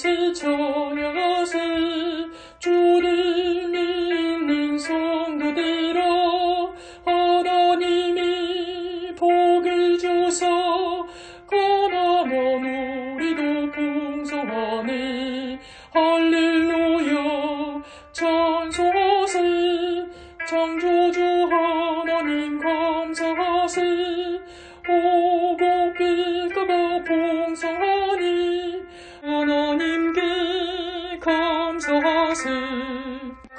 것을 전하세 주를 믿는 성도들아 하나님이 복을 주사 가난한 우리도 풍성하네. 할렐루야. 찬송하세. 창조주 하나님 감사하세. 오고 빛가가 감사하세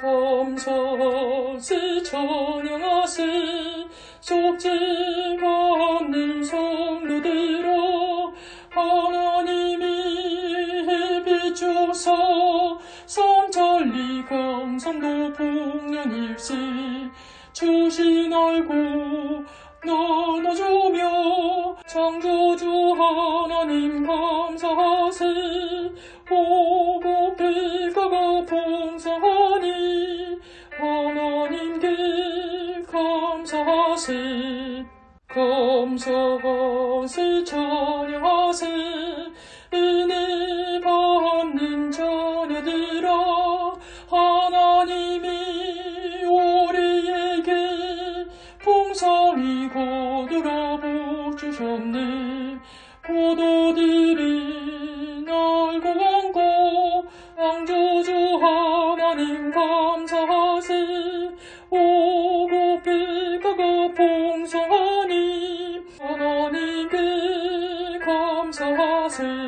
감사하세 찬양하세 속죄가 없는 성도들아 하나님이 주사 성천리 감성도 풍년일세 주신 얼굴 나눠주며 창조주 하나님 감사하세. 오 감사하세 감사하세 찬양하세 은혜 받는 자녀들아 하나님이 우리에게 풍성히 거두어 복 주셨네. 포도들 사슬